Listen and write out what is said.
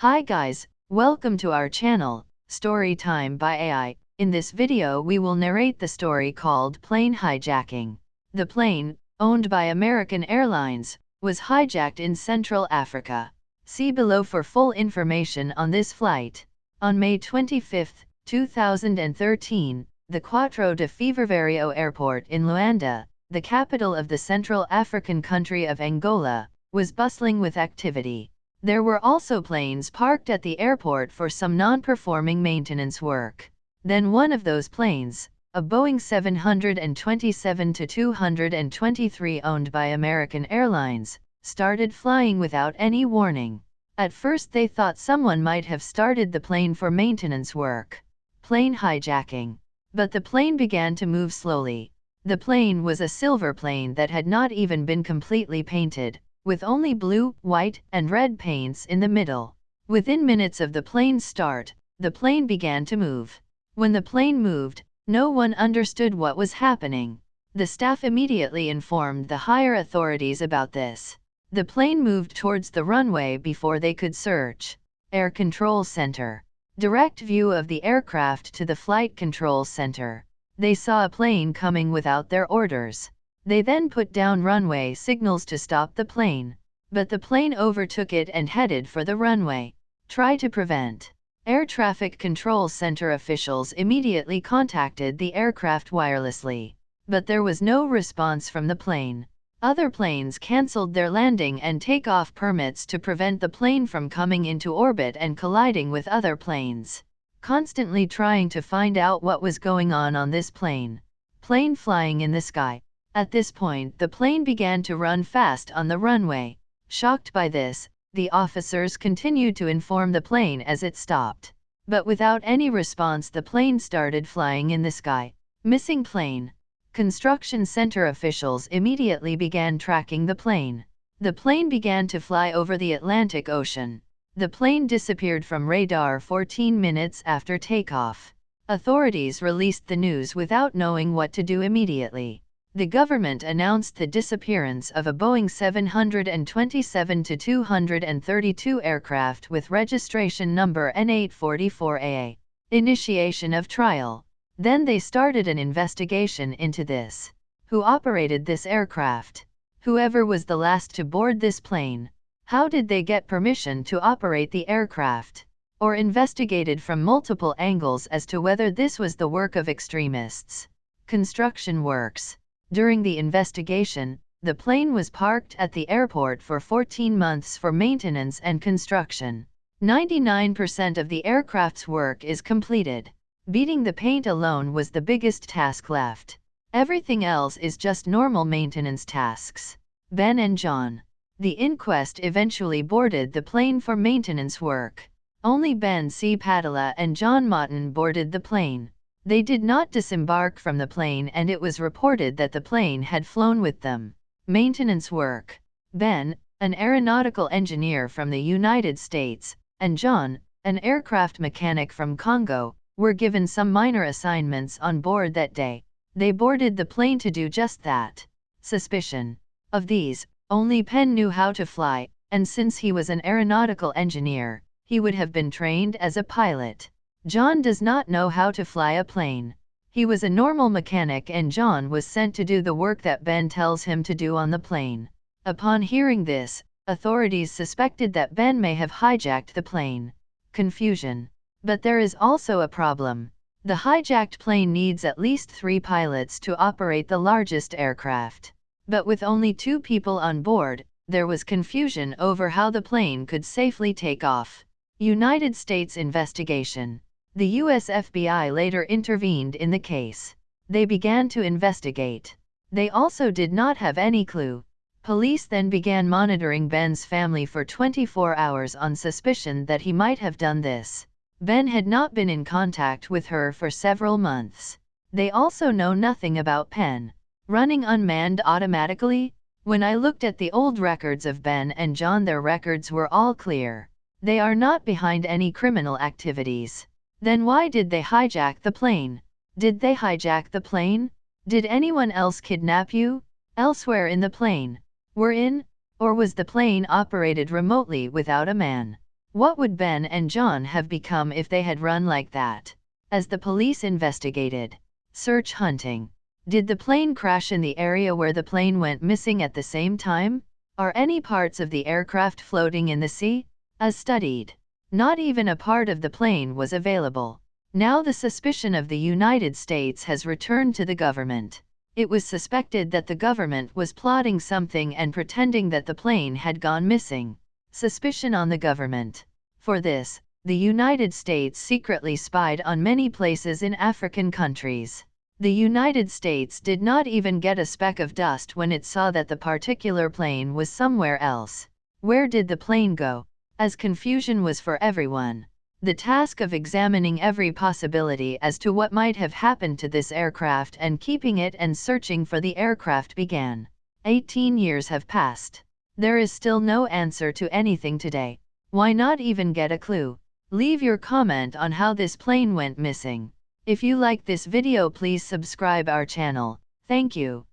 Hi guys, welcome to our channel, Story Time by AI. In this video we will narrate the story called Plane Hijacking. The plane, owned by American Airlines, was hijacked in Central Africa. See below for full information on this flight. On May 25, 2013, the Quatro de Fevereiro airport in Luanda, the capital of the Central African country of Angola, was bustling with activity. There were also planes parked at the airport for some non-performing maintenance work. Then one of those planes, a Boeing 727-223 owned by American Airlines, started flying without any warning. At first they thought someone might have started the plane for maintenance work. Plane hijacking. But the plane began to move slowly. The plane was a silver plane that had not even been completely painted with only blue, white, and red paints in the middle. Within minutes of the plane's start, the plane began to move. When the plane moved, no one understood what was happening. The staff immediately informed the higher authorities about this. The plane moved towards the runway before they could search. Air Control Center. Direct view of the aircraft to the Flight Control Center. They saw a plane coming without their orders. They then put down runway signals to stop the plane, but the plane overtook it and headed for the runway. Try to prevent. Air Traffic Control Center officials immediately contacted the aircraft wirelessly, but there was no response from the plane. Other planes cancelled their landing and takeoff permits to prevent the plane from coming into orbit and colliding with other planes. Constantly trying to find out what was going on on this plane. Plane flying in the sky. At this point the plane began to run fast on the runway. Shocked by this, the officers continued to inform the plane as it stopped. But without any response the plane started flying in the sky. Missing plane. Construction center officials immediately began tracking the plane. The plane began to fly over the Atlantic Ocean. The plane disappeared from radar 14 minutes after takeoff. Authorities released the news without knowing what to do immediately the government announced the disappearance of a Boeing 727-232 aircraft with registration number N844A. Initiation of trial. Then they started an investigation into this. Who operated this aircraft? Whoever was the last to board this plane? How did they get permission to operate the aircraft? Or investigated from multiple angles as to whether this was the work of extremists. Construction works. During the investigation, the plane was parked at the airport for 14 months for maintenance and construction. 99% of the aircraft's work is completed. Beating the paint alone was the biggest task left. Everything else is just normal maintenance tasks. Ben and John. The inquest eventually boarded the plane for maintenance work. Only Ben C. Padilla and John Motton boarded the plane. They did not disembark from the plane and it was reported that the plane had flown with them. Maintenance work. Ben, an aeronautical engineer from the United States, and John, an aircraft mechanic from Congo, were given some minor assignments on board that day. They boarded the plane to do just that. Suspicion. Of these, only Ben knew how to fly, and since he was an aeronautical engineer, he would have been trained as a pilot. John does not know how to fly a plane. He was a normal mechanic and John was sent to do the work that Ben tells him to do on the plane. Upon hearing this, authorities suspected that Ben may have hijacked the plane. Confusion. But there is also a problem. The hijacked plane needs at least three pilots to operate the largest aircraft. But with only two people on board, there was confusion over how the plane could safely take off. United States investigation. The US FBI later intervened in the case. They began to investigate. They also did not have any clue. Police then began monitoring Ben's family for 24 hours on suspicion that he might have done this. Ben had not been in contact with her for several months. They also know nothing about Ben. Running unmanned automatically? When I looked at the old records of Ben and John their records were all clear. They are not behind any criminal activities. Then why did they hijack the plane? Did they hijack the plane? Did anyone else kidnap you? Elsewhere in the plane? Were in? Or was the plane operated remotely without a man? What would Ben and John have become if they had run like that? As the police investigated, search hunting, did the plane crash in the area where the plane went missing at the same time? Are any parts of the aircraft floating in the sea? As studied, not even a part of the plane was available. Now the suspicion of the United States has returned to the government. It was suspected that the government was plotting something and pretending that the plane had gone missing. Suspicion on the government. For this, the United States secretly spied on many places in African countries. The United States did not even get a speck of dust when it saw that the particular plane was somewhere else. Where did the plane go? As confusion was for everyone. The task of examining every possibility as to what might have happened to this aircraft and keeping it and searching for the aircraft began. 18 years have passed. There is still no answer to anything today. Why not even get a clue? Leave your comment on how this plane went missing. If you like this video please subscribe our channel. Thank you.